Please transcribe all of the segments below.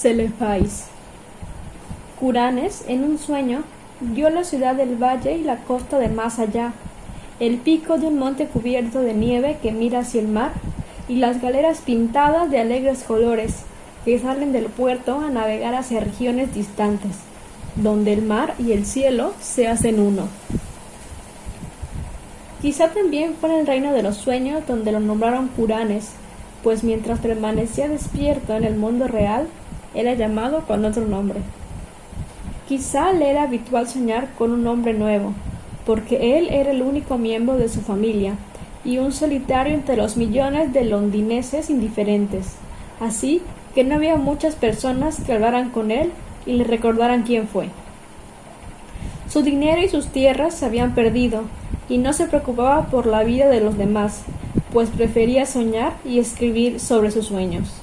Celefais. Curanes, en un sueño, vio la ciudad del valle y la costa de más allá, el pico de un monte cubierto de nieve que mira hacia el mar, y las galeras pintadas de alegres colores que salen del puerto a navegar hacia regiones distantes, donde el mar y el cielo se hacen uno. Quizá también fue en el reino de los sueños donde lo nombraron Curanes, pues mientras permanecía despierto en el mundo real, llamado con otro nombre. Quizá le era habitual soñar con un hombre nuevo, porque él era el único miembro de su familia, y un solitario entre los millones de londineses indiferentes. Así que no había muchas personas que hablaran con él y le recordaran quién fue. Su dinero y sus tierras se habían perdido, y no se preocupaba por la vida de los demás, pues prefería soñar y escribir sobre sus sueños.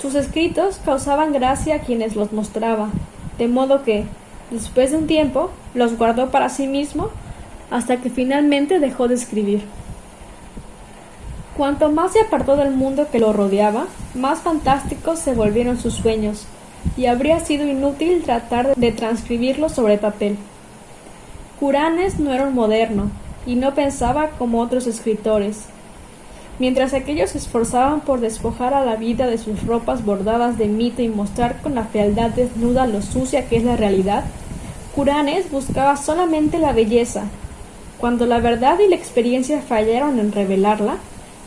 Sus escritos causaban gracia a quienes los mostraba, de modo que, después de un tiempo, los guardó para sí mismo hasta que finalmente dejó de escribir. Cuanto más se apartó del mundo que lo rodeaba, más fantásticos se volvieron sus sueños, y habría sido inútil tratar de transcribirlos sobre papel. Curanes no era un moderno, y no pensaba como otros escritores. Mientras aquellos se esforzaban por despojar a la vida de sus ropas bordadas de mito y mostrar con la fealdad desnuda lo sucia que es la realidad, Curanes buscaba solamente la belleza. Cuando la verdad y la experiencia fallaron en revelarla,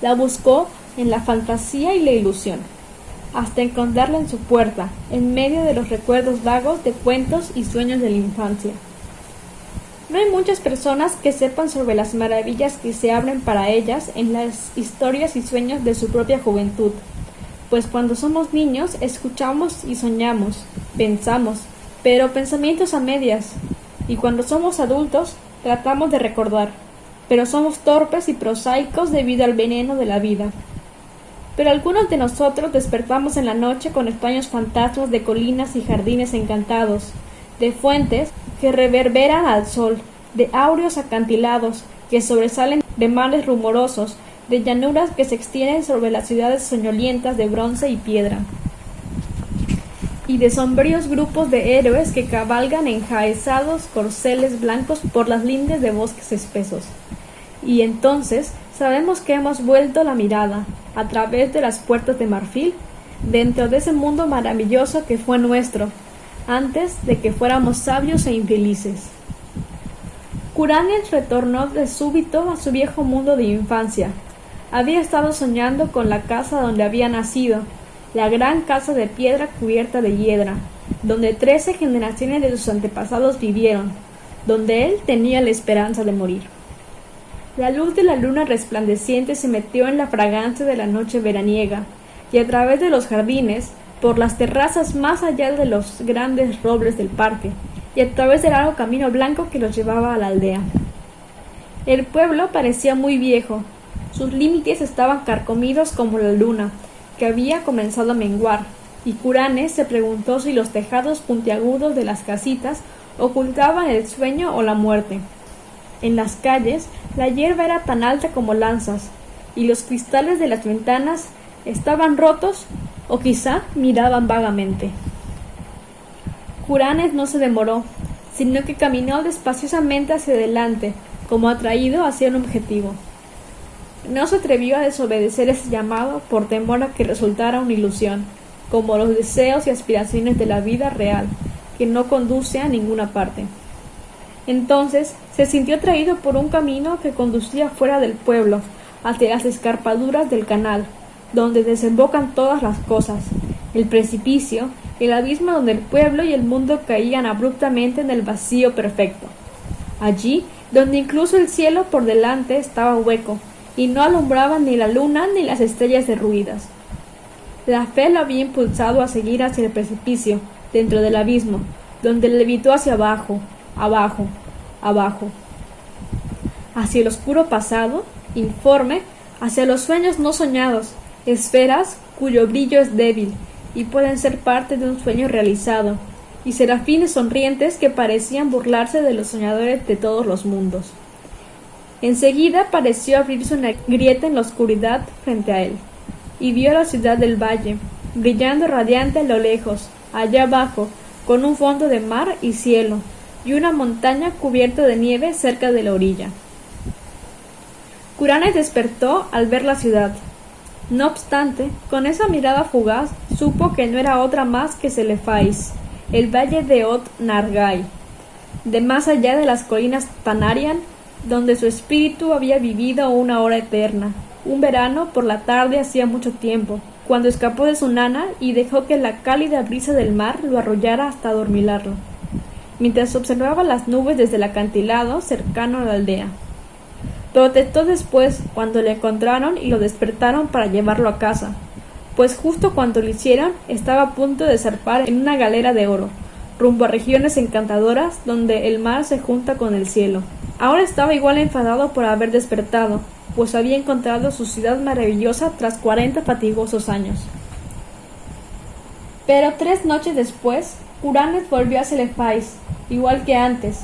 la buscó en la fantasía y la ilusión, hasta encontrarla en su puerta, en medio de los recuerdos vagos de cuentos y sueños de la infancia. No hay muchas personas que sepan sobre las maravillas que se abren para ellas en las historias y sueños de su propia juventud, pues cuando somos niños escuchamos y soñamos, pensamos, pero pensamientos a medias, y cuando somos adultos tratamos de recordar, pero somos torpes y prosaicos debido al veneno de la vida. Pero algunos de nosotros despertamos en la noche con extraños fantasmas de colinas y jardines encantados, de fuentes que reverberan al sol, de áureos acantilados que sobresalen de mares rumorosos, de llanuras que se extienden sobre las ciudades soñolientas de bronce y piedra, y de sombríos grupos de héroes que cabalgan enjaezados corceles blancos por las lindes de bosques espesos. Y entonces sabemos que hemos vuelto la mirada, a través de las puertas de marfil, dentro de ese mundo maravilloso que fue nuestro, antes de que fuéramos sabios e infelices. Curanes retornó de súbito a su viejo mundo de infancia. Había estado soñando con la casa donde había nacido, la gran casa de piedra cubierta de hiedra, donde trece generaciones de sus antepasados vivieron, donde él tenía la esperanza de morir. La luz de la luna resplandeciente se metió en la fragancia de la noche veraniega, y a través de los jardines por las terrazas más allá de los grandes robles del parque y a través del largo camino blanco que los llevaba a la aldea. El pueblo parecía muy viejo, sus límites estaban carcomidos como la luna, que había comenzado a menguar, y Curanes se preguntó si los tejados puntiagudos de las casitas ocultaban el sueño o la muerte. En las calles la hierba era tan alta como lanzas, y los cristales de las ventanas estaban rotos o quizá miraban vagamente. Curanes no se demoró, sino que caminó despaciosamente hacia adelante, como atraído hacia un objetivo. No se atrevió a desobedecer ese llamado por temor a que resultara una ilusión, como los deseos y aspiraciones de la vida real, que no conduce a ninguna parte. Entonces se sintió atraído por un camino que conducía fuera del pueblo, hacia las escarpaduras del canal, donde desembocan todas las cosas, el precipicio, el abismo donde el pueblo y el mundo caían abruptamente en el vacío perfecto. Allí, donde incluso el cielo por delante estaba hueco, y no alumbraba ni la luna ni las estrellas derruidas. La fe lo había impulsado a seguir hacia el precipicio, dentro del abismo, donde levitó hacia abajo, abajo, abajo, hacia el oscuro pasado, informe, hacia los sueños no soñados, esferas cuyo brillo es débil y pueden ser parte de un sueño realizado, y serafines sonrientes que parecían burlarse de los soñadores de todos los mundos. Enseguida pareció abrirse una grieta en la oscuridad frente a él, y vio la ciudad del valle, brillando radiante a lo lejos, allá abajo, con un fondo de mar y cielo, y una montaña cubierta de nieve cerca de la orilla. Curanes despertó al ver la ciudad. No obstante, con esa mirada fugaz, supo que no era otra más que Celefais, el valle de Ot Nargai, de más allá de las colinas Tanarian, donde su espíritu había vivido una hora eterna, un verano por la tarde hacía mucho tiempo, cuando escapó de su nana y dejó que la cálida brisa del mar lo arrollara hasta adormilarlo, mientras observaba las nubes desde el acantilado cercano a la aldea. Protestó después cuando le encontraron y lo despertaron para llevarlo a casa, pues justo cuando lo hicieron estaba a punto de zarpar en una galera de oro, rumbo a regiones encantadoras donde el mar se junta con el cielo. Ahora estaba igual enfadado por haber despertado, pues había encontrado su ciudad maravillosa tras cuarenta fatigosos años. Pero tres noches después, Uranes volvió a Celefais, igual que antes.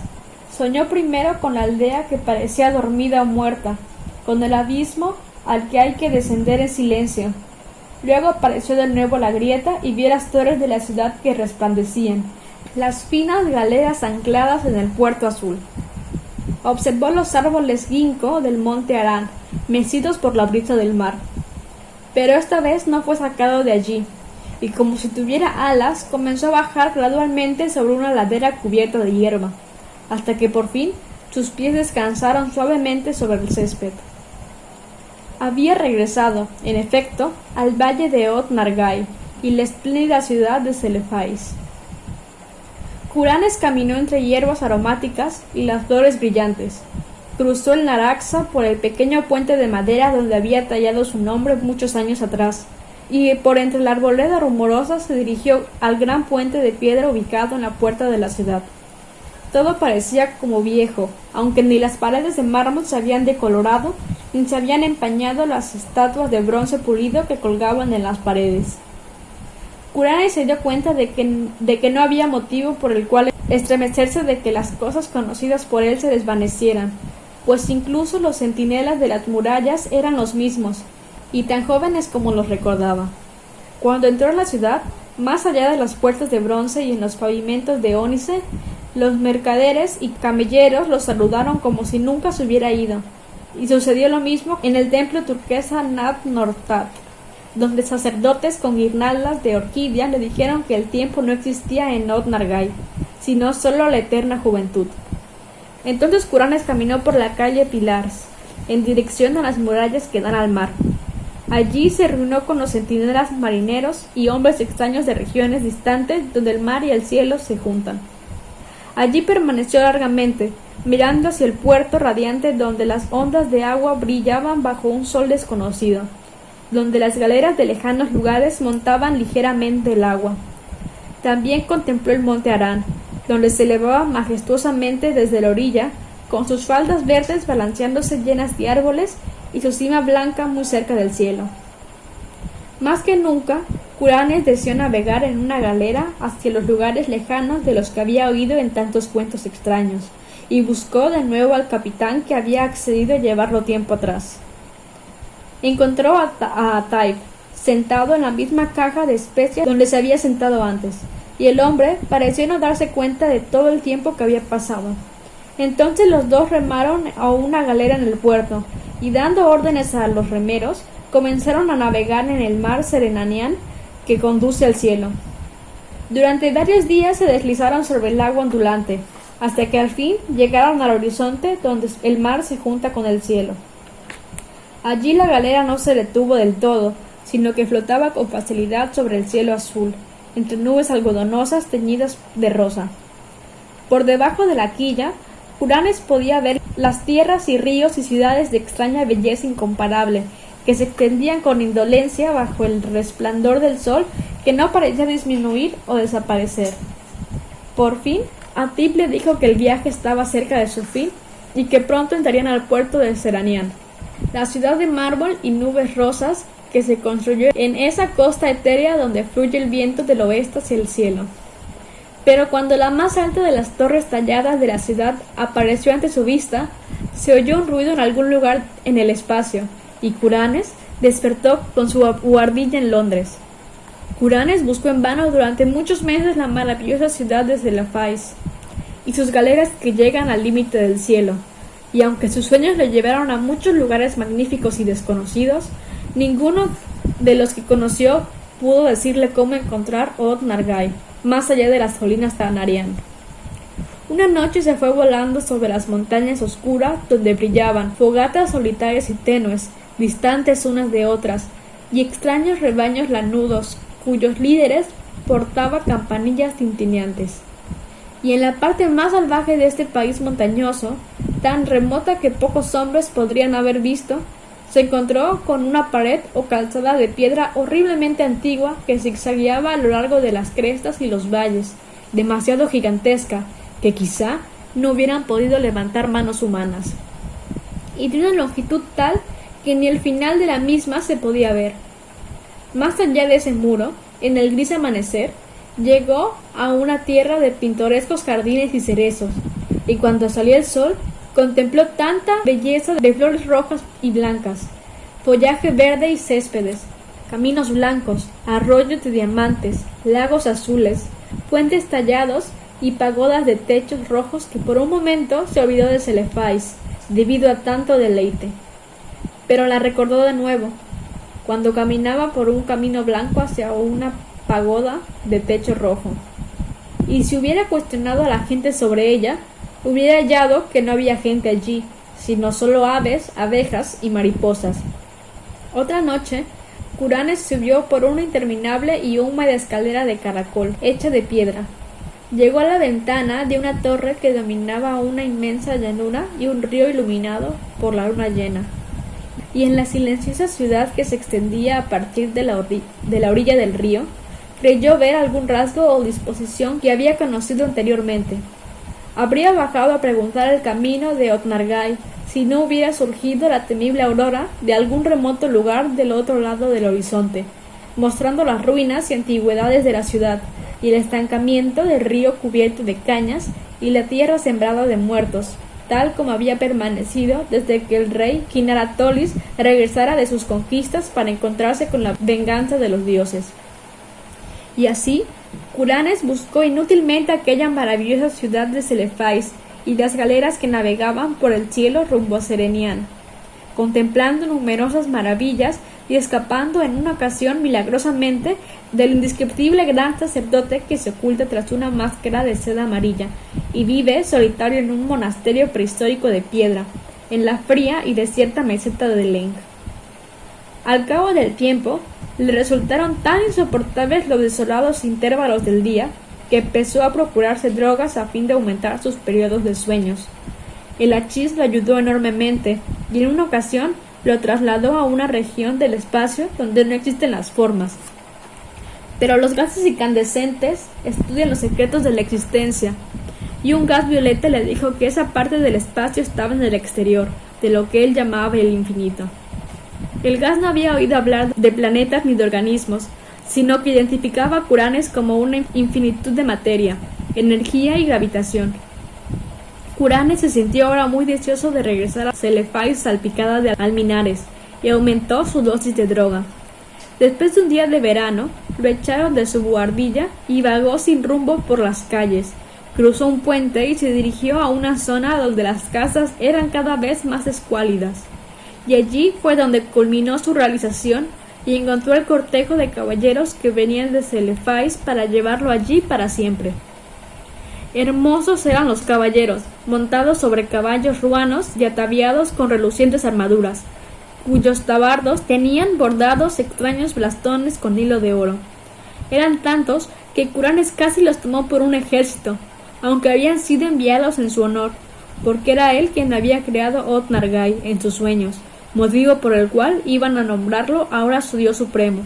Soñó primero con la aldea que parecía dormida o muerta, con el abismo al que hay que descender en silencio. Luego apareció de nuevo la grieta y vio las torres de la ciudad que resplandecían, las finas galeras ancladas en el puerto azul. Observó los árboles ginkgo del monte Arán, mecidos por la brisa del mar. Pero esta vez no fue sacado de allí, y como si tuviera alas, comenzó a bajar gradualmente sobre una ladera cubierta de hierba, hasta que por fin sus pies descansaron suavemente sobre el césped. Había regresado, en efecto, al valle de Ot Nargai y la espléndida ciudad de Celefais. Curanes caminó entre hierbas aromáticas y las flores brillantes, Cruzó el Naraxa por el pequeño puente de madera donde había tallado su nombre muchos años atrás, y por entre la arboleda rumorosa se dirigió al gran puente de piedra ubicado en la puerta de la ciudad. Todo parecía como viejo, aunque ni las paredes de mármol se habían decolorado, ni se habían empañado las estatuas de bronce pulido que colgaban en las paredes. Curane se dio cuenta de que, de que no había motivo por el cual estremecerse de que las cosas conocidas por él se desvanecieran, pues incluso los centinelas de las murallas eran los mismos, y tan jóvenes como los recordaba. Cuando entró en la ciudad, más allá de las puertas de bronce y en los pavimentos de ónice, los mercaderes y camelleros los saludaron como si nunca se hubiera ido, y sucedió lo mismo en el templo turquesa Nat Nortat, donde sacerdotes con guirnaldas de orquídea le dijeron que el tiempo no existía en Not Nargai, sino solo la eterna juventud. Entonces Curanes caminó por la calle Pilars, en dirección a las murallas que dan al mar. Allí se reunió con los centinelas marineros y hombres extraños de regiones distantes donde el mar y el cielo se juntan. Allí permaneció largamente, mirando hacia el puerto radiante donde las ondas de agua brillaban bajo un sol desconocido, donde las galeras de lejanos lugares montaban ligeramente el agua. También contempló el monte Arán, donde se elevaba majestuosamente desde la orilla, con sus faldas verdes balanceándose llenas de árboles y su cima blanca muy cerca del cielo. Más que nunca, Curanes deseó navegar en una galera hacia los lugares lejanos de los que había oído en tantos cuentos extraños, y buscó de nuevo al capitán que había accedido a llevarlo tiempo atrás. Encontró a, a sentado en la misma caja de especias donde se había sentado antes, y el hombre pareció no darse cuenta de todo el tiempo que había pasado. Entonces los dos remaron a una galera en el puerto, y dando órdenes a los remeros, comenzaron a navegar en el mar Serenanian que conduce al cielo. Durante varios días se deslizaron sobre el agua ondulante, hasta que al fin llegaron al horizonte donde el mar se junta con el cielo. Allí la galera no se detuvo del todo, sino que flotaba con facilidad sobre el cielo azul, entre nubes algodonosas teñidas de rosa. Por debajo de la quilla, Uranes podía ver las tierras y ríos y ciudades de extraña belleza incomparable, que se extendían con indolencia bajo el resplandor del sol que no parecía disminuir o desaparecer. Por fin, Atip le dijo que el viaje estaba cerca de su fin y que pronto entrarían al puerto de Seranian, la ciudad de mármol y nubes rosas que se construyó en esa costa etérea donde fluye el viento del oeste hacia el cielo. Pero cuando la más alta de las torres talladas de la ciudad apareció ante su vista, se oyó un ruido en algún lugar en el espacio, y Curanes despertó con su guardilla en Londres. Curanes buscó en vano durante muchos meses la maravillosa ciudad de Celafais y sus galeras que llegan al límite del cielo, y aunque sus sueños le llevaron a muchos lugares magníficos y desconocidos, ninguno de los que conoció pudo decirle cómo encontrar Od Nargai, más allá de las colinas Tanarian. Una noche se fue volando sobre las montañas oscuras donde brillaban fogatas solitarias y tenues, distantes unas de otras, y extraños rebaños lanudos cuyos líderes portaba campanillas tintineantes. Y en la parte más salvaje de este país montañoso, tan remota que pocos hombres podrían haber visto, se encontró con una pared o calzada de piedra horriblemente antigua que zigzagueaba a lo largo de las crestas y los valles, demasiado gigantesca, que quizá no hubieran podido levantar manos humanas. Y de una longitud tal que ni el final de la misma se podía ver. Más allá de ese muro, en el gris amanecer, llegó a una tierra de pintorescos jardines y cerezos, y cuando salió el sol, contempló tanta belleza de flores rojas y blancas, follaje verde y céspedes, caminos blancos, arroyos de diamantes, lagos azules, puentes tallados y pagodas de techos rojos que por un momento se olvidó de Celefais, debido a tanto deleite. Pero la recordó de nuevo, cuando caminaba por un camino blanco hacia una pagoda de techo rojo. Y si hubiera cuestionado a la gente sobre ella, hubiera hallado que no había gente allí, sino solo aves, abejas y mariposas. Otra noche, Curanes subió por una interminable y húmeda escalera de caracol, hecha de piedra. Llegó a la ventana de una torre que dominaba una inmensa llanura y un río iluminado por la luna llena y en la silenciosa ciudad que se extendía a partir de la, orilla del río, creyó ver algún rasgo o disposición que había conocido anteriormente. Habría bajado a preguntar el camino de Otnargai si no hubiera surgido la temible aurora de algún remoto lugar del otro lado del horizonte, mostrando las ruinas y antigüedades de la ciudad, y el estancamiento del río cubierto de cañas y la tierra sembrada de muertos, tal como había permanecido desde que el rey Kinaratolis regresara de sus conquistas para encontrarse con la venganza de los dioses. Y así, Curanes buscó inútilmente aquella maravillosa ciudad de Celefais y las galeras que navegaban por el cielo rumbo a Serenian, contemplando numerosas maravillas y escapando en una ocasión milagrosamente del indescriptible gran sacerdote que se oculta tras una máscara de seda amarilla y vive solitario en un monasterio prehistórico de piedra, en la fría y desierta meseta de Leng. Al cabo del tiempo, le resultaron tan insoportables los desolados intervalos del día que empezó a procurarse drogas a fin de aumentar sus periodos de sueños. El hachís lo ayudó enormemente y en una ocasión lo trasladó a una región del espacio donde no existen las formas. Pero los gases incandescentes estudian los secretos de la existencia y un gas violeta le dijo que esa parte del espacio estaba en el exterior, de lo que él llamaba el infinito. El gas no había oído hablar de planetas ni de organismos, sino que identificaba a Curanes como una infinitud de materia, energía y gravitación. Se sintió ahora muy deseoso de regresar a Celefais salpicada de alminares y aumentó su dosis de droga. Después de un día de verano, lo echaron de su buhardilla y vagó sin rumbo por las calles, Cruzó un puente y se dirigió a una zona donde las casas eran cada vez más escuálidas. Y allí fue donde culminó su realización y encontró el cortejo de caballeros que venían de Celefais para llevarlo allí para siempre. Hermosos eran los caballeros, montados sobre caballos ruanos y ataviados con relucientes armaduras, cuyos tabardos tenían bordados extraños blastones con hilo de oro. Eran tantos que Curanes casi los tomó por un ejército, aunque habían sido enviados en su honor, porque era él quien había creado Otnargai en sus sueños, motivo por el cual iban a nombrarlo ahora su dios supremo.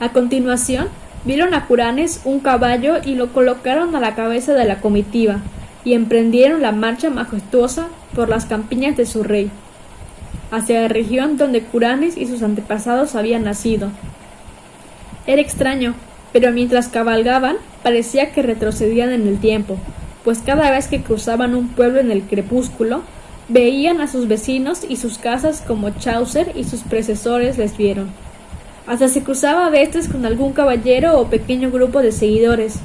A continuación, vieron a Curanes un caballo y lo colocaron a la cabeza de la comitiva, y emprendieron la marcha majestuosa por las campiñas de su rey, hacia la región donde Curanes y sus antepasados habían nacido. Era extraño, pero mientras cabalgaban parecía que retrocedían en el tiempo, pues cada vez que cruzaban un pueblo en el crepúsculo, veían a sus vecinos y sus casas como Chaucer y sus predecesores les vieron. Hasta se cruzaba a veces con algún caballero o pequeño grupo de seguidores.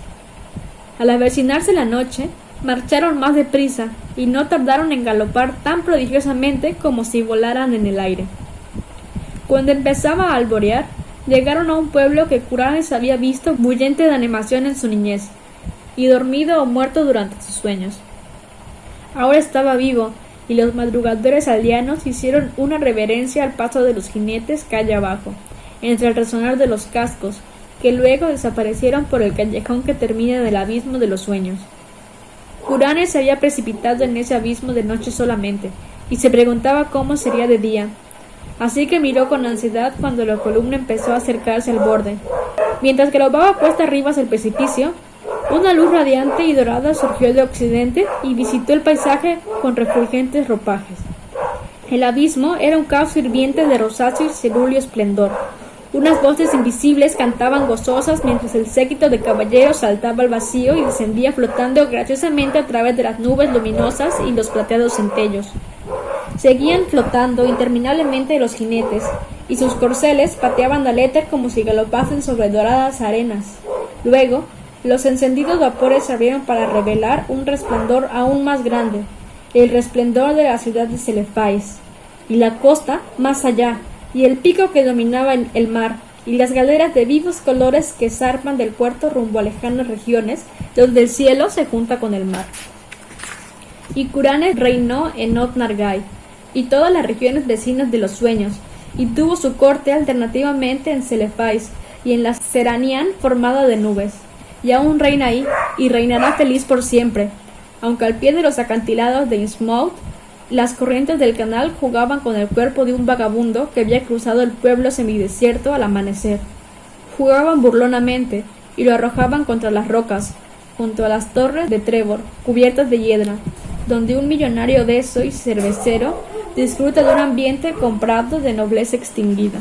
Al avecinarse la noche, marcharon más deprisa y no tardaron en galopar tan prodigiosamente como si volaran en el aire. Cuando empezaba a alborear, llegaron a un pueblo que Curanes había visto bullente de animación en su niñez, y dormido o muerto durante sus sueños. Ahora estaba vivo, y los madrugadores aldeanos hicieron una reverencia al paso de los jinetes calle abajo, entre el resonar de los cascos, que luego desaparecieron por el callejón que termina del abismo de los sueños. Curanes se había precipitado en ese abismo de noche solamente, y se preguntaba cómo sería de día. Así que miró con ansiedad cuando la columna empezó a acercarse al borde. Mientras galopaba cuesta arriba hacia el precipicio, una luz radiante y dorada surgió de occidente y visitó el paisaje con refulgentes ropajes. El abismo era un caos hirviente de rosáceo y cerúleo esplendor, unas voces invisibles cantaban gozosas mientras el séquito de caballeros saltaba al vacío y descendía flotando graciosamente a través de las nubes luminosas y los plateados centellos. Seguían flotando interminablemente los jinetes, y sus corceles pateaban al éter como si galopasen sobre doradas arenas. Luego, los encendidos vapores se abrieron para revelar un resplandor aún más grande, el resplandor de la ciudad de Celefais, y la costa más allá, y el pico que dominaba el mar, y las galeras de vivos colores que zarpan del puerto rumbo a lejanas regiones, donde el cielo se junta con el mar. Y Curanes reinó en Otnargai y todas las regiones vecinas de los sueños, y tuvo su corte alternativamente en Celefais y en la Seranian formada de nubes. Y aún reina ahí, y reinará feliz por siempre, aunque al pie de los acantilados de Innsmouth las corrientes del canal jugaban con el cuerpo de un vagabundo que había cruzado el pueblo semidesierto al amanecer. Jugaban burlonamente y lo arrojaban contra las rocas, junto a las torres de Trevor, cubiertas de hiedra, donde un millonario deso y cervecero disfruta de un ambiente comprado de nobleza extinguida.